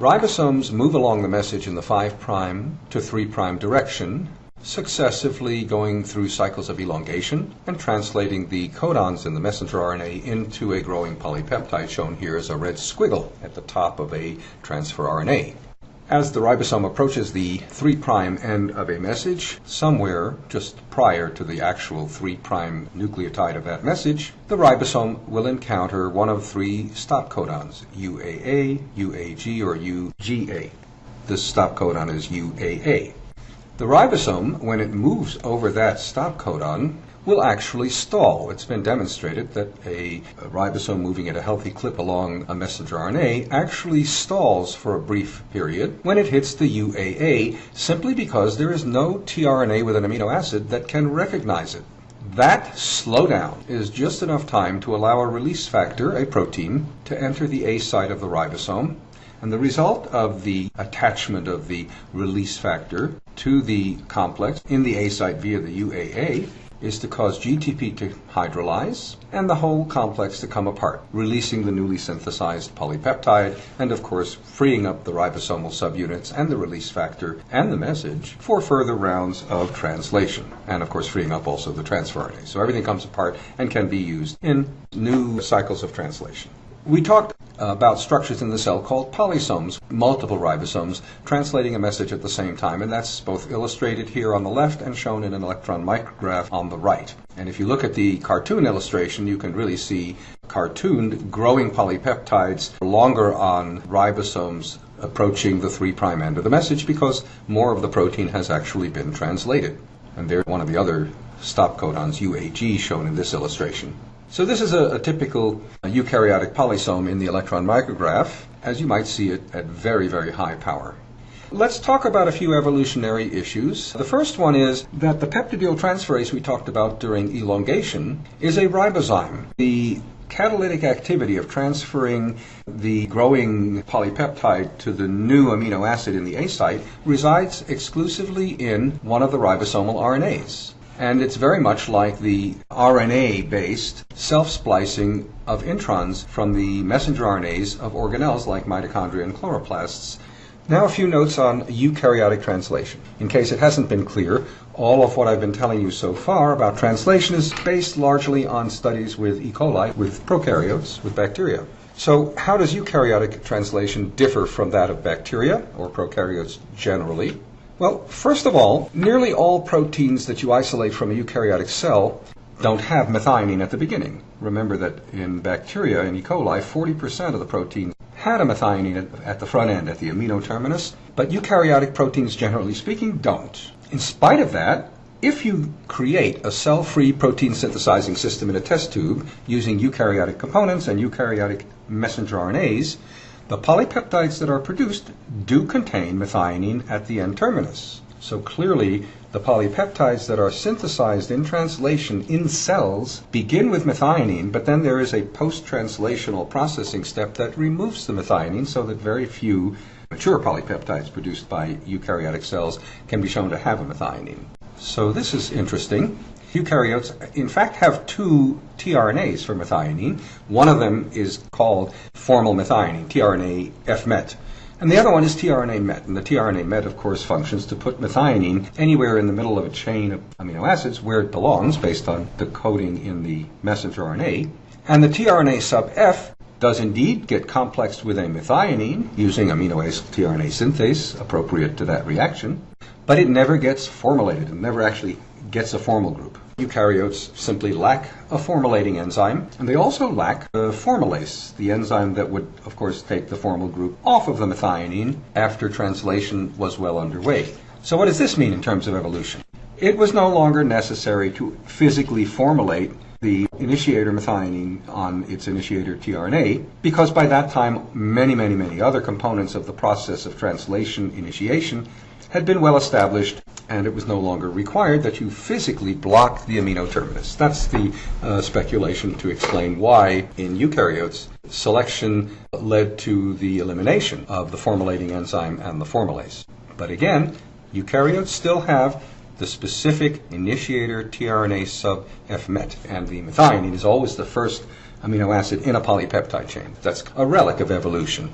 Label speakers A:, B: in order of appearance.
A: Ribosomes move along the message in the 5' to 3' direction, successively going through cycles of elongation and translating the codons in the messenger RNA into a growing polypeptide shown here as a red squiggle at the top of a transfer RNA. As the ribosome approaches the 3' end of a message, somewhere just prior to the actual 3' nucleotide of that message, the ribosome will encounter one of three stop codons, UAA, UAG, or UGA. This stop codon is UAA. The ribosome, when it moves over that stop codon, will actually stall. It's been demonstrated that a, ribosome moving at a healthy clip along a messenger RNA actually stalls for a brief period when it hits the UAA simply because there is no tRNA with an amino acid that can recognize it. That slowdown is just enough time to allow a release factor, a protein, to enter the A site of the ribosome and the result of the attachment of the release factor to the complex in the A site via the UAA is to cause GTP to hydrolyze and the whole complex to come apart, releasing the newly synthesized polypeptide and, of course, freeing up the ribosomal subunits and the release factor and the message for further rounds of translation. And, of course, freeing up also the transfer RNA. So everything comes apart and can be used in new cycles of translation. We talked about structures in the cell called polysomes, multiple ribosomes translating a message at the same time, and that's both illustrated here on the left and shown in an electron micrograph on the right. And if you look at the cartoon illustration, you can really see cartooned growing polypeptides longer on ribosomes approaching the 3' prime end of the message because more of the protein has actually been translated. And there's one of the other stop codons, UAG, shown in this illustration. So this is a, a typical eukaryotic polysome in the electron micrograph, as you might see it at very, very high power. Let's talk about a few evolutionary issues. The first one is that the peptidyl transferase we talked about during elongation is a ribozyme. The catalytic activity of transferring the growing polypeptide to the new amino acid in the A site resides exclusively in one of the ribosomal RNAs. And it's very much like the RNA based self splicing of introns from the messenger RNAs of organelles like mitochondria and chloroplasts. Now, a few notes on eukaryotic translation. In case it hasn't been clear, all of what I've been telling you so far about translation is based largely on studies with E. coli, with prokaryotes, with bacteria. So, how does eukaryotic translation differ from that of bacteria, or prokaryotes generally? Well, first of all, nearly all proteins that you isolate from a eukaryotic cell don't have methionine at the beginning. Remember that in bacteria, in E. coli, 40% of the protein had a methionine at the front end, at the amino terminus, but eukaryotic proteins, generally speaking, don't. In spite of that, if you create a cell-free protein synthesizing system in a test tube using eukaryotic components and eukaryotic messenger RNAs, the polypeptides that are produced do contain methionine at the N terminus. So clearly, the polypeptides that are synthesized in translation in cells begin with methionine, but then there is a post-translational processing step that removes the methionine so that very few mature polypeptides produced by eukaryotic cells can be shown to have a methionine. So this is interesting. Eukaryotes, in fact, have two tRNAs for methionine. One of them is called formyl methionine, tRNA FMET. And the other one is tRNA MET. And the tRNA MET, of course, functions to put methionine anywhere in the middle of a chain of amino acids where it belongs based on the coding in the messenger RNA. And the tRNA sub F does indeed get complexed with a methionine using aminoacyl tRNA synthase appropriate to that reaction, but it never gets formylated and never actually gets a formyl group. Eukaryotes simply lack a formylating enzyme, and they also lack a formylase, the enzyme that would, of course, take the formyl group off of the methionine after translation was well underway. So what does this mean in terms of evolution? It was no longer necessary to physically formylate the initiator methionine on its initiator tRNA, because by that time many, many, many other components of the process of translation initiation had been well established and it was no longer required that you physically block the amino terminus. That's the uh, speculation to explain why in eukaryotes selection led to the elimination of the formylating enzyme and the formylase. But again, eukaryotes still have the specific initiator tRNA sub FMET, and the methionine is always the first amino acid in a polypeptide chain. That's a relic of evolution.